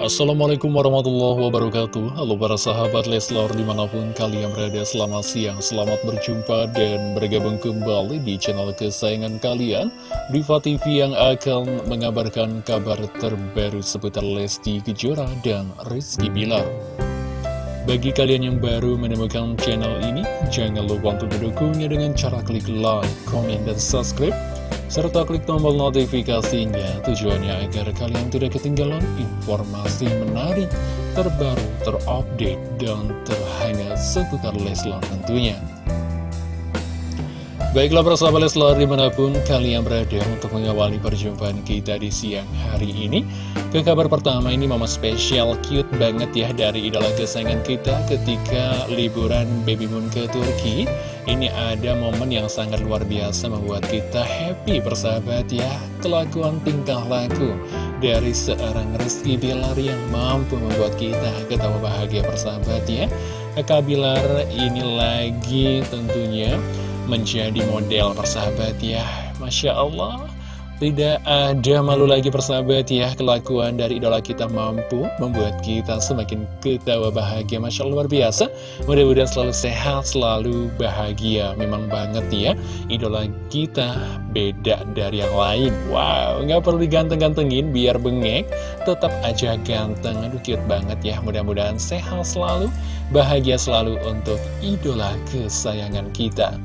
Assalamualaikum warahmatullahi wabarakatuh. Halo para sahabat Leslar di mana pun kalian berada selamat siang Selamat berjumpa dan bergabung kembali di channel kesayangan kalian Diva TV yang akan mengabarkan kabar terbaru seputar Lesti Kejora dan Rizky Bilar. Bagi kalian yang baru menemukan channel ini Jangan lupa untuk mendukungnya dengan cara klik like, komen, dan subscribe serta klik tombol notifikasinya tujuannya agar kalian tidak ketinggalan informasi menarik, terbaru, terupdate, dan terhangat seputar Leslar tentunya. Baiklah persahabat Leslar di mana pun kalian berada untuk mengawali perjumpaan kita di siang hari ini Ke kabar pertama ini mama spesial cute banget ya dari idola kesayangan kita ketika liburan baby moon ke Turki Ini ada momen yang sangat luar biasa membuat kita happy persahabat ya. Kelakuan tingkah laku dari seorang Rizky Bilar yang mampu membuat kita ketawa bahagia persahabat ya. Kakak Bilar ini lagi tentunya menjadi model persahabat ya. Masya Allah tidak ada malu lagi persahabat ya. Kelakuan dari idola kita mampu Membuat kita semakin ketawa bahagia. Masya Allah luar biasa. Mudah-mudahan selalu sehat, selalu bahagia. Memang banget ya. Idola kita beda dari yang lain. Wow, nggak perlu diganteng-gantengin Biar bengek, tetap aja ganteng. Aduh cute banget ya. Mudah-mudahan sehat selalu Bahagia selalu untuk idola kesayangan kita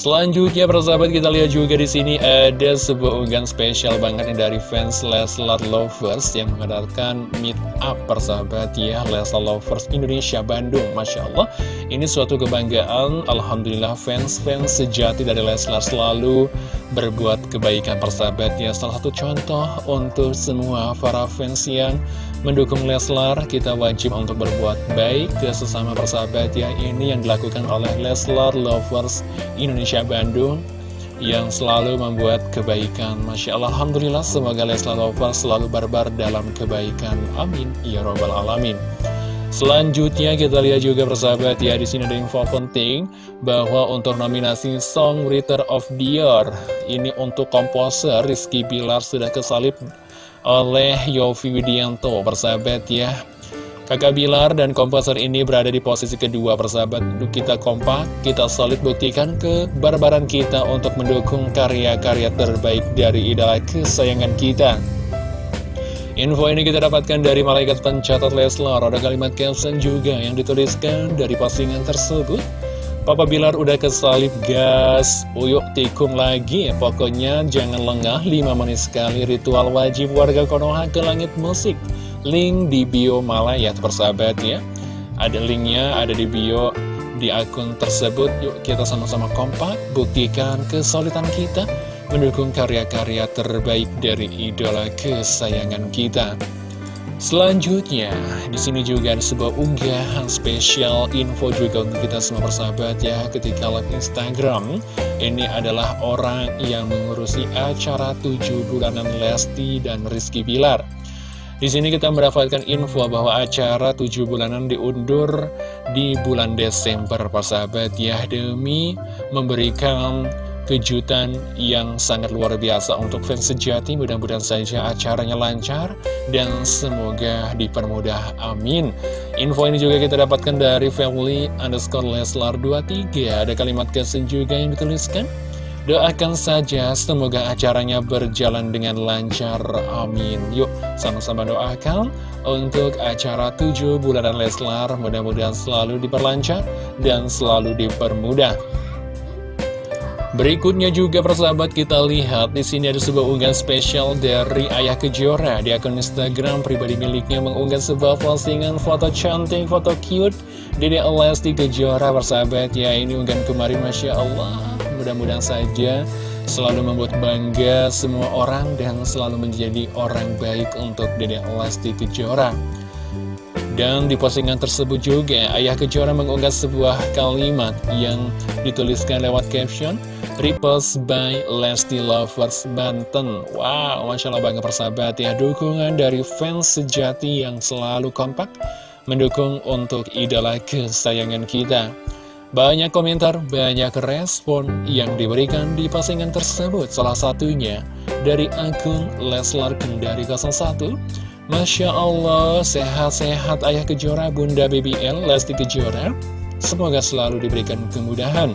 Selanjutnya persahabat kita lihat juga di sini ada sebuah unggahan spesial banget nih dari fans Leslar Lovers yang mengadakan meet up persahabat ya Leslar Lovers Indonesia Bandung. Masya Allah ini suatu kebanggaan Alhamdulillah fans-fans sejati dari Leslar selalu berbuat kebaikan persahabat ya salah satu contoh untuk semua para fans yang mendukung Leslar, kita wajib untuk berbuat baik ke sesama persahabat ya. Ini yang dilakukan oleh Leslar Lovers Indonesia Bandung yang selalu membuat kebaikan. Masya Allah, Alhamdulillah, semoga Leslar Lovers selalu barbar dalam kebaikan. Amin. Ya Robbal Alamin. Selanjutnya kita lihat juga persahabat ya di sini ada info penting bahwa untuk nominasi Songwriter of the Year ini untuk komposer Rizky Bilar sudah kesalip oleh Yofi Widianto persahabat ya. Kakak Bilar dan komposer ini berada di posisi kedua persahabat. Kita kompak, kita solid buktikan kebarbaran kita untuk mendukung karya-karya terbaik dari idola kesayangan kita Info ini kita dapatkan dari malaikat pencatat Leslar. Ada kalimat caption juga yang dituliskan dari postingan tersebut. Papa Bilar udah kesalip gas. Uyuk tikung lagi. Pokoknya jangan lengah 5 menit sekali. Ritual wajib warga Konoha ke langit musik. Link di bio Malaya persahabat ya. Ada linknya ada di bio di akun tersebut. Yuk kita sama-sama kompak Buktikan kesulitan kita Mendukung karya-karya terbaik dari idola kesayangan kita Selanjutnya, di sini juga ada sebuah unggahan spesial info juga untuk kita semua persahabat ya ketika live Instagram. Ini adalah orang yang mengurusi acara 7 bulanan Lesti dan Rizky Bilar. Di sini kita mendapatkan info bahwa acara 7 bulanan diundur di bulan Desember persahabat ya demi memberikan kejutan yang sangat luar biasa untuk fans sejati. Mudah-mudahan saja acaranya lancar dan semoga dipermudah. Amin. Info ini juga kita dapatkan dari family underscore leslar 23 ada kalimat kesen juga yang dituliskan. Doakan saja semoga acaranya berjalan dengan lancar, amin. Yuk sama-sama doakan untuk acara 7 bulanan Leslar. Mudah-mudahan selalu diperlancar dan selalu dipermudah Berikutnya juga persahabat kita lihat di sini ada sebuah unggahan spesial dari Ayah Kejora. Di akun Instagram pribadi miliknya mengunggah sebuah postingan foto cantik, foto cute Dede Lesti Kejora persahabat. Ya ini unggahan kemarin Masya Allah. Mudah-mudahan saja selalu membuat bangga semua orang dan selalu menjadi orang baik untuk Dede Lesti Kejora dan di postingan tersebut juga, Ayah Kejora mengunggah sebuah kalimat yang dituliskan lewat caption, Repost by Lesti Lovers Banten. Wow, Masya Allah bangga persahabat ya, dukungan dari fans sejati yang selalu kompak, mendukung untuk idola kesayangan kita. Banyak komentar, banyak respon yang diberikan di postingan tersebut. Salah satunya dari akun Leslar Kendari 01 Masya Allah, sehat-sehat Ayah Kejora, Bunda BBL, Lesti Kejora. Semoga selalu diberikan kemudahan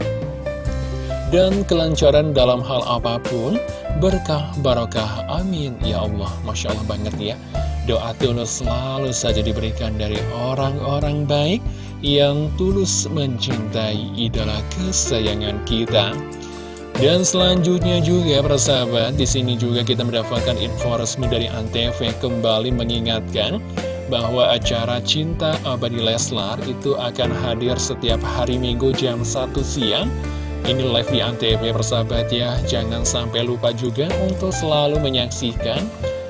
dan kelancaran dalam hal apa pun, berkah barokah amin. Ya Allah Masya Allah banget ya. Doa tulus selalu saja diberikan dari orang-orang baik yang tulus mencintai idola kesayangan kita dan selanjutnya juga persahabat di sini juga kita mendapatkan info resmi dari Antv kembali mengingatkan bahwa acara Cinta Abadi Leslar itu akan hadir setiap hari Minggu jam 1 siang. Ini live di Antv persahabat ya. Jangan sampai lupa juga untuk selalu menyaksikan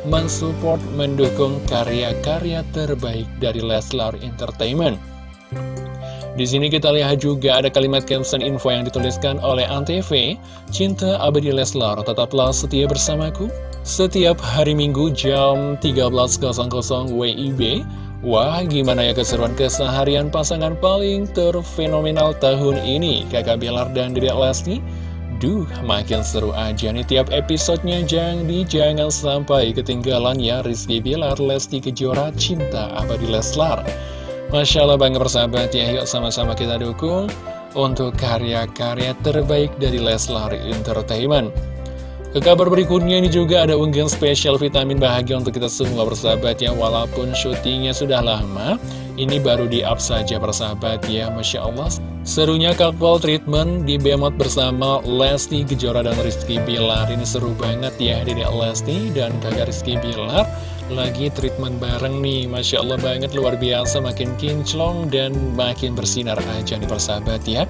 Mensupport, mendukung karya-karya terbaik dari Leslar Entertainment di sini kita lihat juga ada kalimat caption info yang dituliskan oleh Antv Cinta abadi Leslar, tetaplah setia bersamaku Setiap hari Minggu jam 13.00 WIB Wah, gimana ya keseruan keseharian pasangan paling terfenomenal tahun ini, Kakak Bilar dan Dedek Lesti? Duh, makin seru aja nih tiap episodenya, jangan jangan sampai ketinggalan ya Rizky Bilar, Lesti Kejora, Cinta Abadi Leslar. Masya Allah bangga persahabat ya, yuk sama-sama kita dukung untuk karya-karya terbaik dari Leslar Entertainment. Ke kabar berikutnya ini juga ada unggahan spesial vitamin bahagia untuk kita semua bersahabat ya. Walaupun syutingnya sudah lama Ini baru di up saja bersahabat ya Masya Allah Serunya couple treatment di Bemot bersama Lesti Kejora dan Rizky Bilar. Ini seru banget ya Dedek Lesti dan kakak Rizky Bilar lagi treatment bareng nih Masya Allah banget luar biasa makin kinclong dan makin bersinar aja nih persahabat ya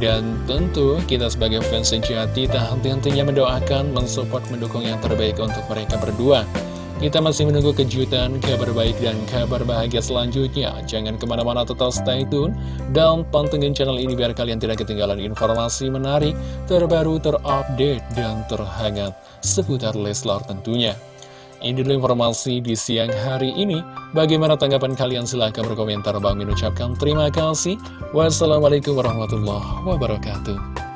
dan tentu kita sebagai fans sejati tak henti-hentinya mendoakan mensupport mendukung yang terbaik untuk mereka berdua kita masih menunggu kejutan, kabar baik, dan kabar bahagia selanjutnya. Jangan ke mana-mana tetap stay tune dan pantengin channel ini biar kalian tidak ketinggalan informasi menarik, terbaru, terupdate, dan terhangat seputar Leslar tentunya. Ini dulu informasi di siang hari ini. Bagaimana tanggapan kalian? Silahkan berkomentar. Bang Min ucapkan terima kasih. Wassalamualaikum warahmatullahi wabarakatuh.